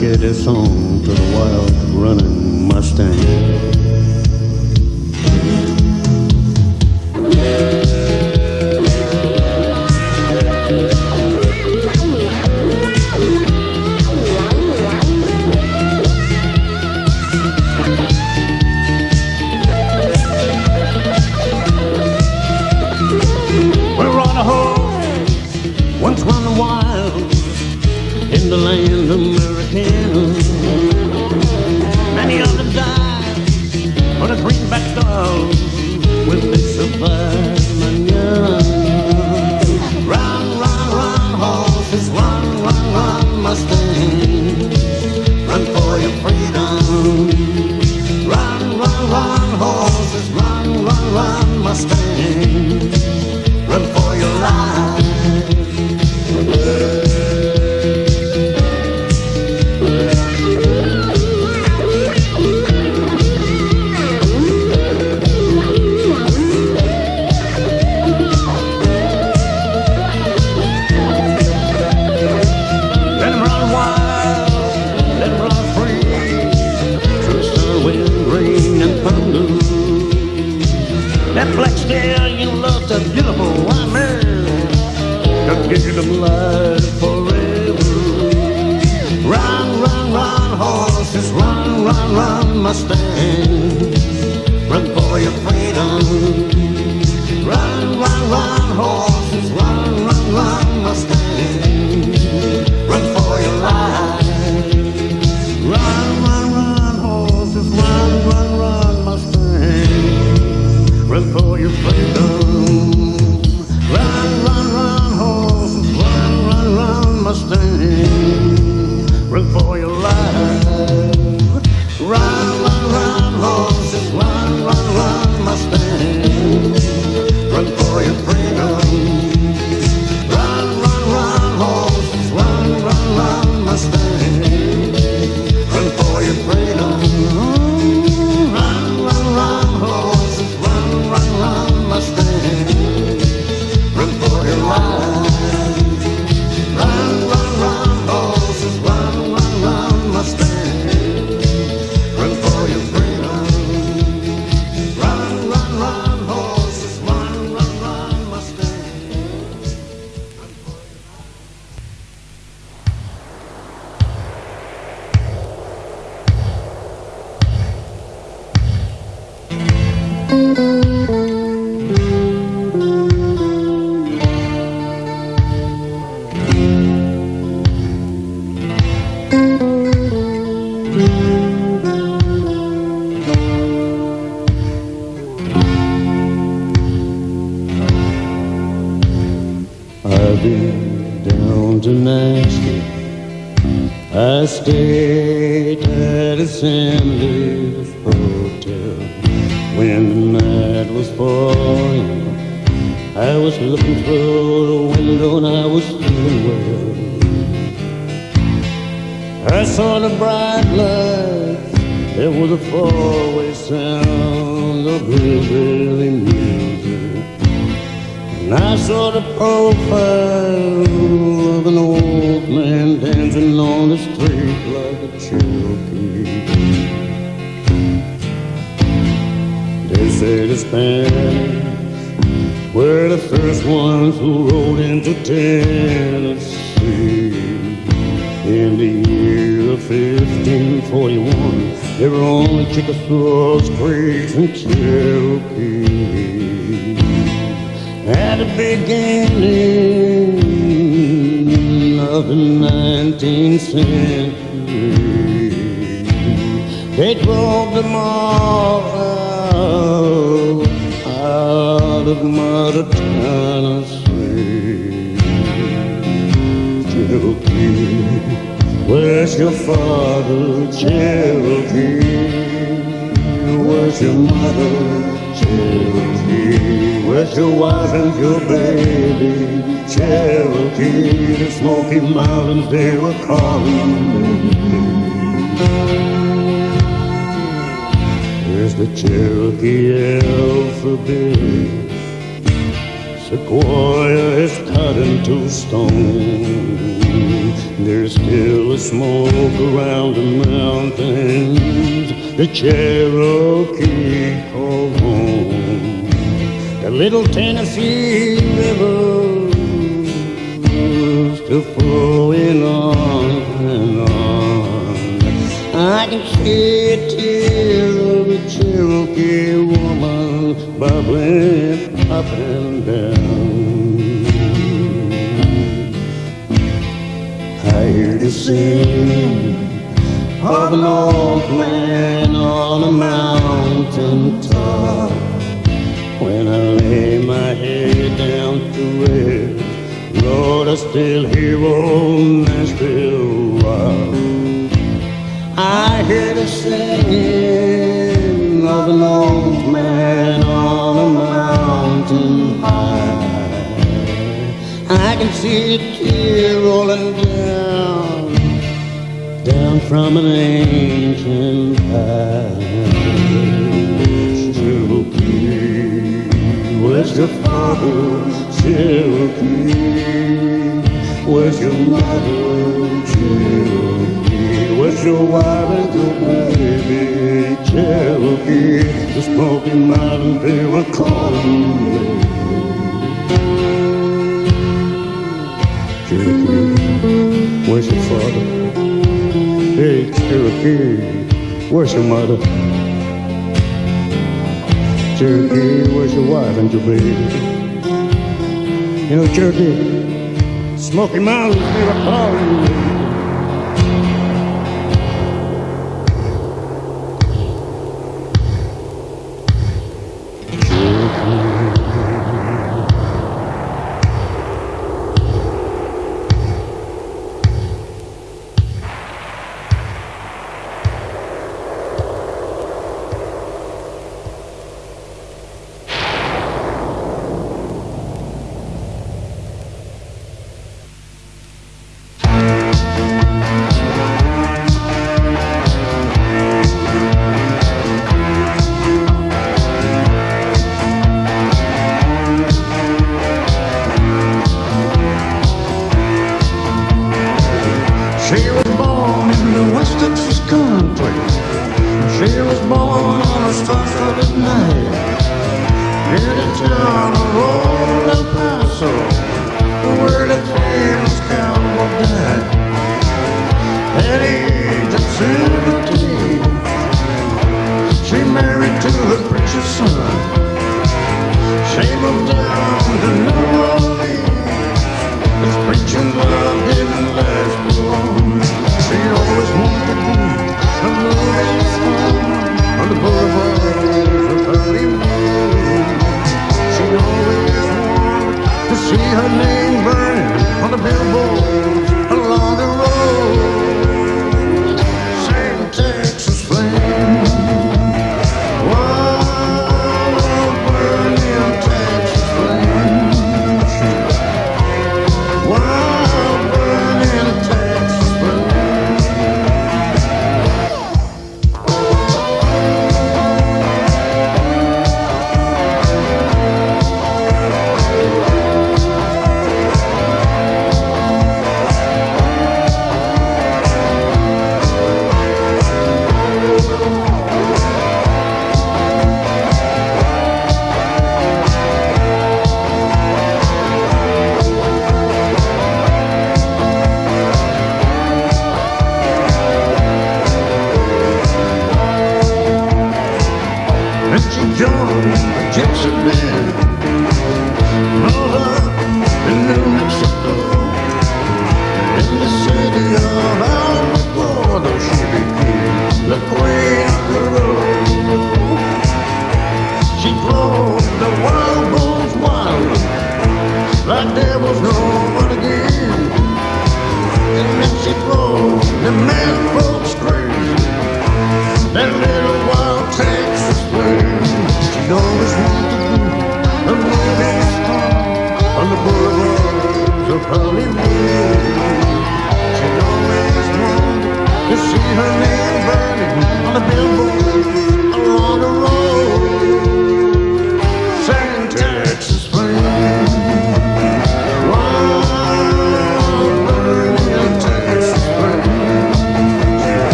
dedicate this song to the wild running Mustang. hotel when the night was falling. I was looking through the window and I was feeling well. I saw the bright lights. There was a four-way sound of hillbilly music. And I saw the profile of an old man dancing on the street like Mercedes-Benz We're the first ones who rode into Tennessee. In the year of 1541 They were only Chickasaws, Creeks, and Cherokee At the beginning of the 19th century They drove them all out of Mother Tennessee. Cherokee, where's your father? Cherokee, where's your mother? Cherokee, where's your wife and your baby? Cherokee, the Smoky Mountains, they were calling me. There's the Cherokee alphabet Sequoyah is cut into stone. There's still a smoke around the mountains. The Cherokee call home. The little Tennessee River still flowing on and on. I can see a tear of a Cherokee woman bubbling up and down. I hear the sing of an old man on a mountain top. When I lay my head down to rest, Lord, I still hear old Nashville rock. I hear the singing from an ancient past. Cherokee, where's your father? Cherokee, where's your mother? Cherokee, where's your wife and your baby? Cherokee, the Smoky Mountains, they were calling me. Cherokee, where's your mother? Cherokee, where's your wife and your baby? You know, Cherokee, Smoky Mountains, they were calling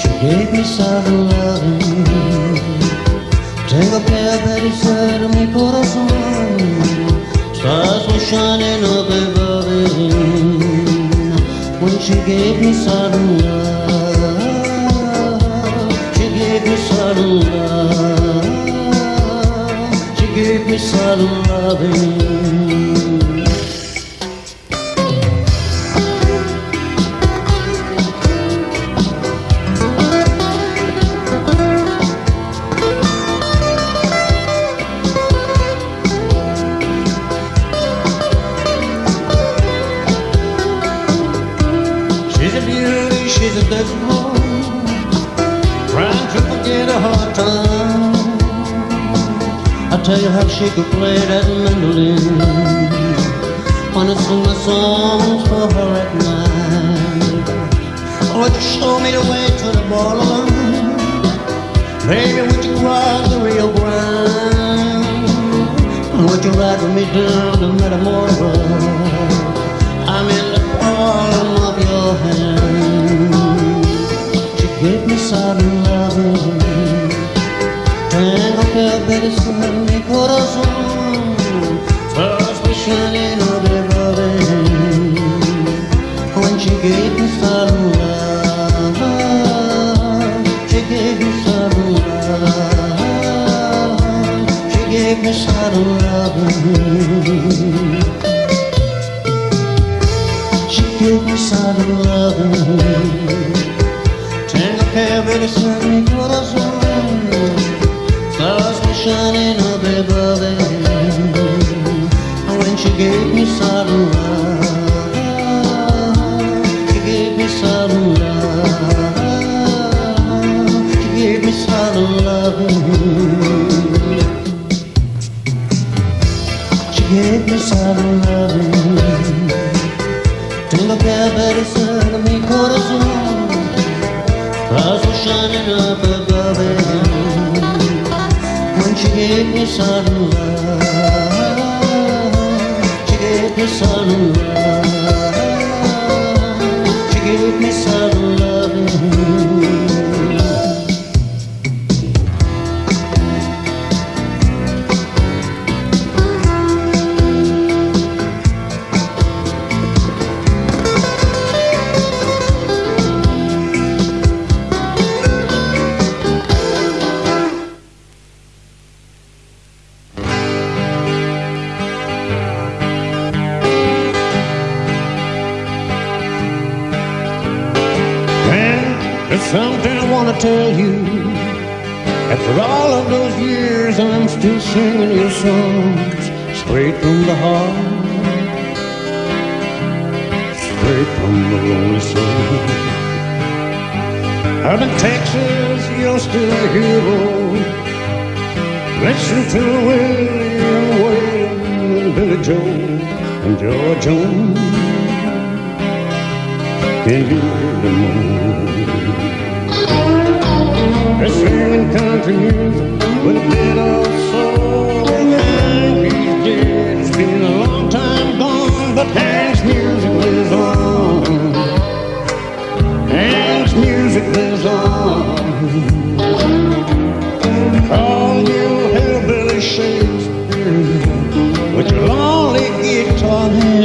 She gave me southern loving. Tengo que haber ser mi corazón. Stars were shining up above it when she gave me sudden love. She gave me sudden love. She gave me sudden loving. She could play that mandolin. Wanna sing my songs for her at night. Would you show me the way to the borderline? Baby, would you cross the Rio Grande? Would you ride with me down to Matamoros? I'm in the palm of your hand. She gave me sudden loving. Tengo que obedecer mi corazón. Stars were shining over loving. When she gave me sudden love, she gave me sudden love. She gave me sudden loving. She gave me sudden loving. Tengo que obedecer shining up above it. When she gave me love, she gave me love. She gave me loving. She gave me loving. Tengo que obedecer mi corazón. Stars were shining up above it gave me sudden Them moan? They're singing country music with a bit of soul.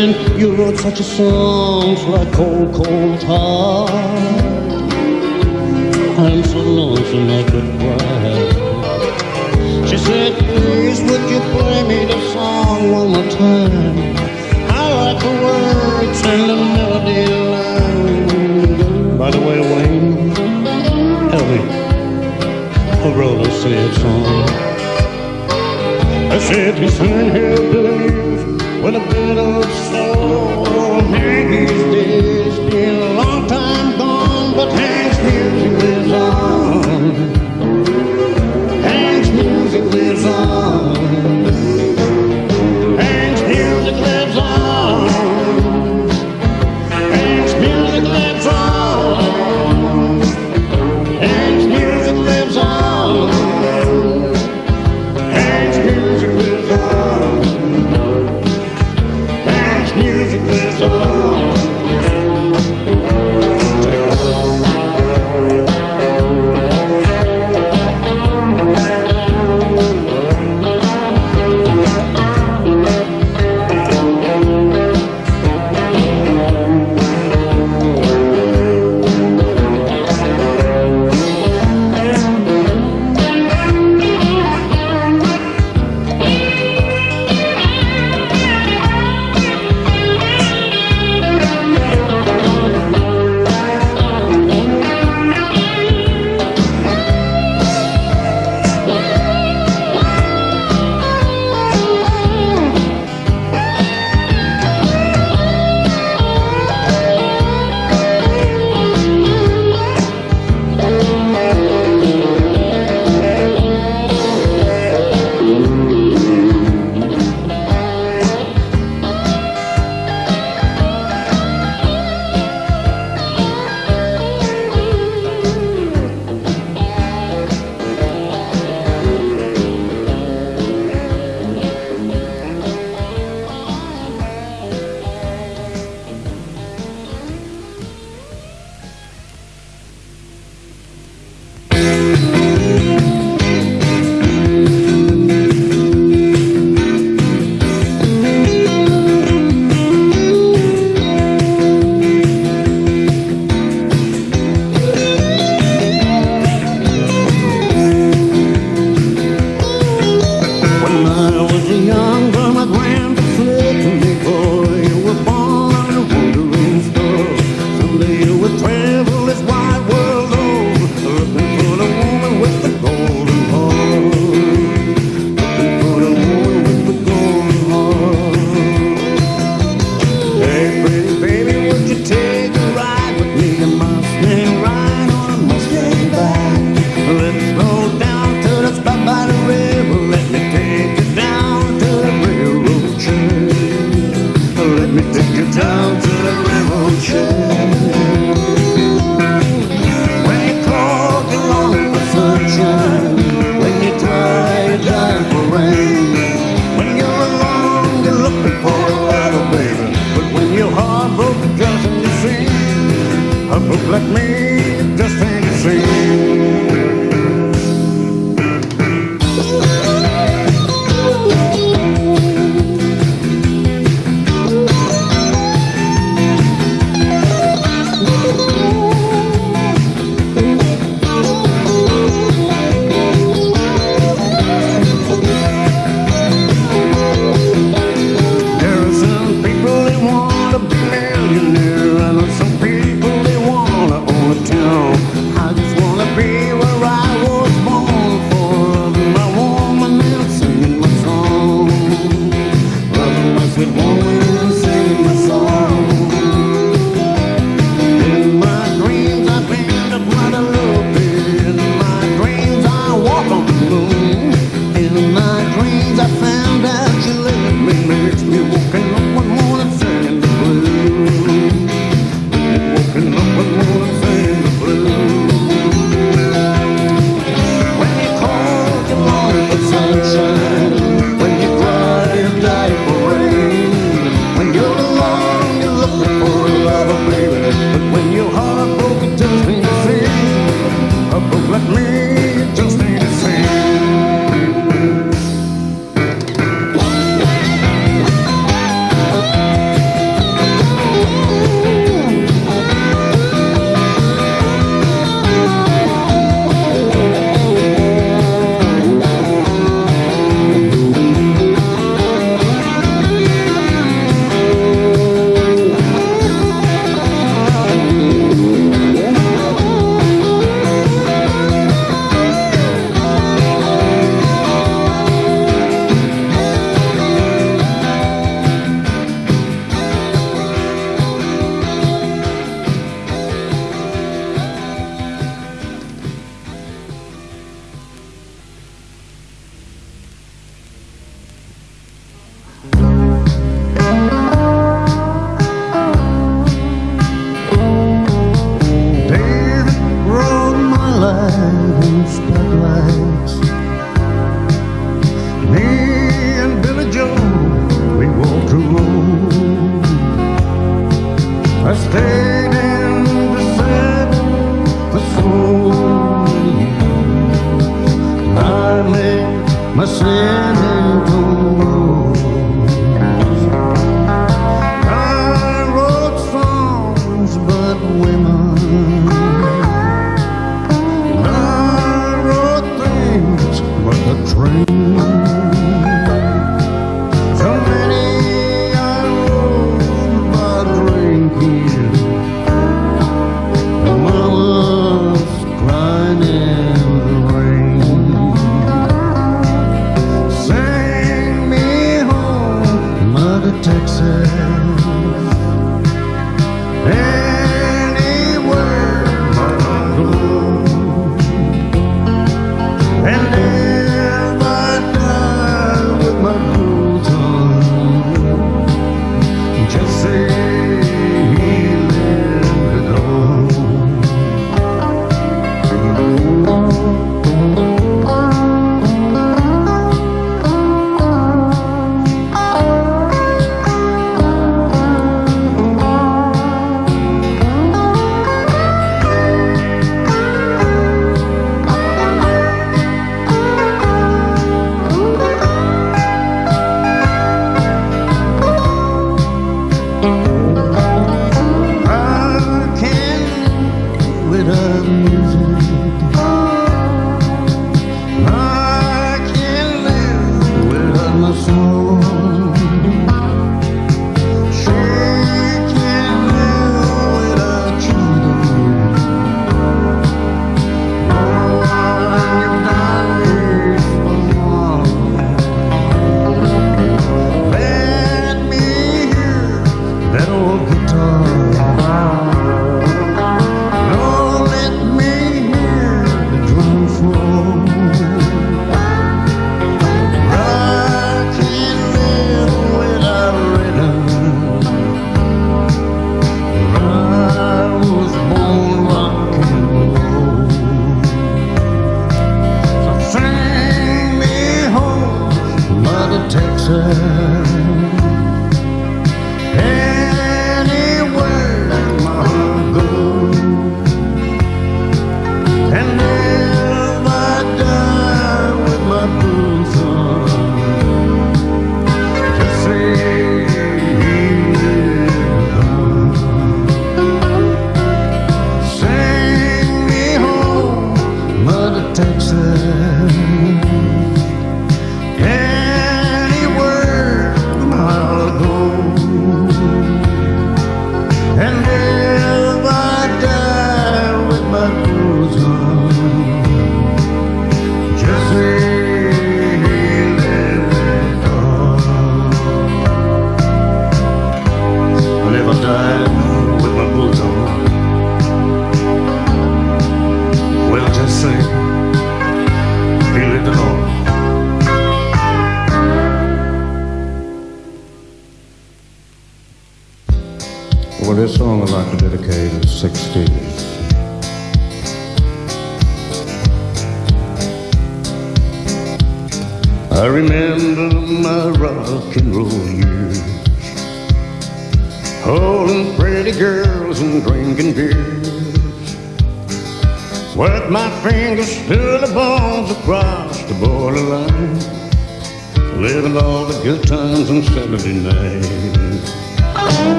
You wrote such a songs like Cold, Cold Heart. I'm so lonesome I could cry. She said, please would you play me the song one more time? I like the words and the melody line. By the way, Wayne, help me. Who wrote a song? I said he sang hillbillies with a bit of soul. Hank's dead, been a long time gone, but Hank's music lives on. Hank's music lives on.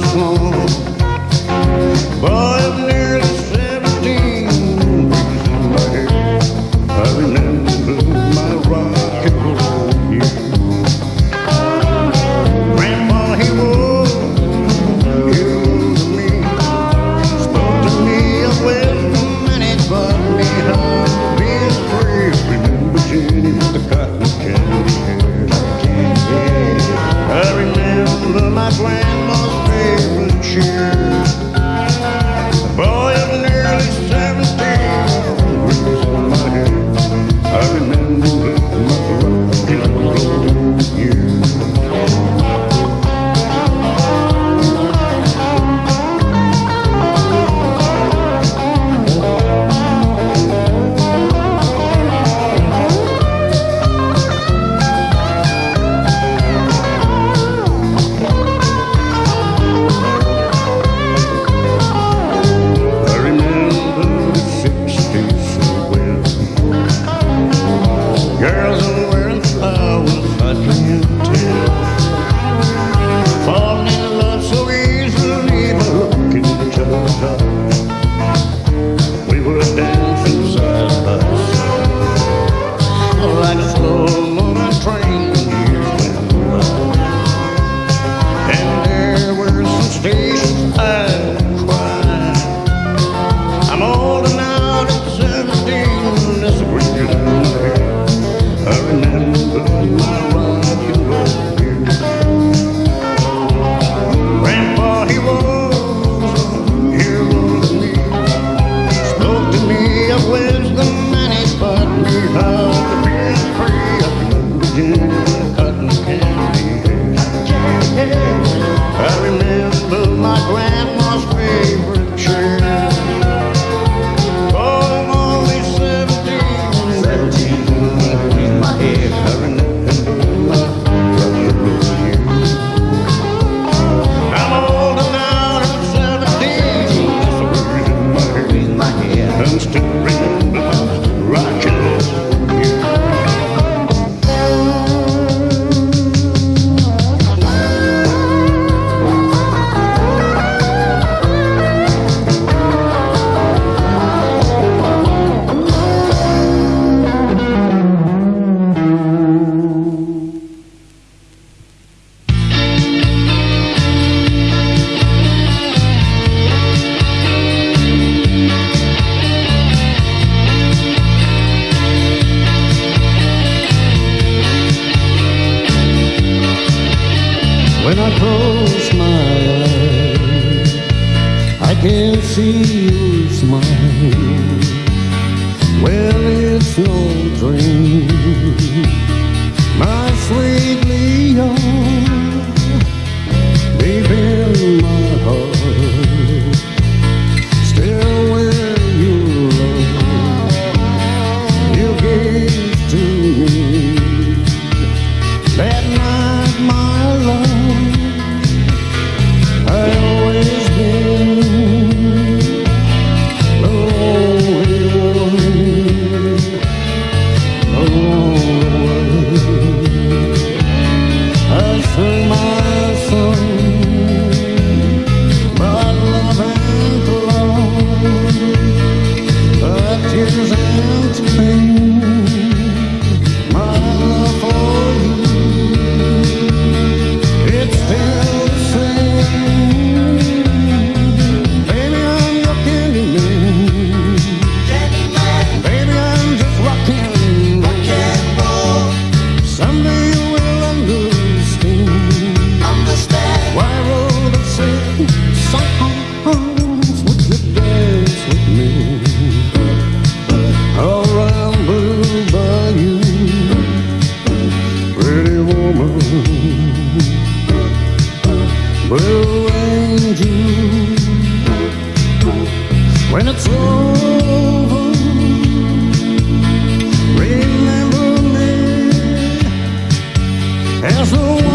Singing Girls head. There's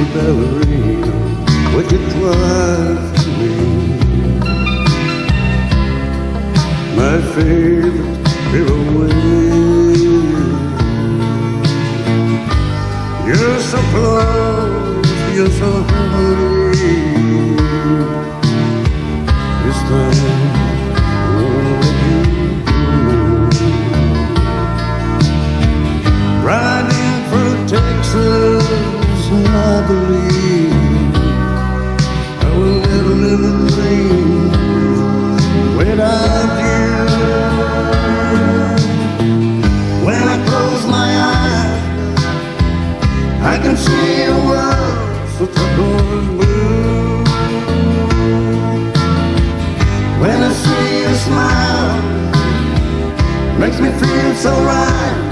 pretty ballerina, would you drive to me? My favorite pirouette. You're so close, you're so hard. Believe I will never a dream without you. When I close my eyes, I can see a world so turquoise blue. When I see you smile, makes me feel so right.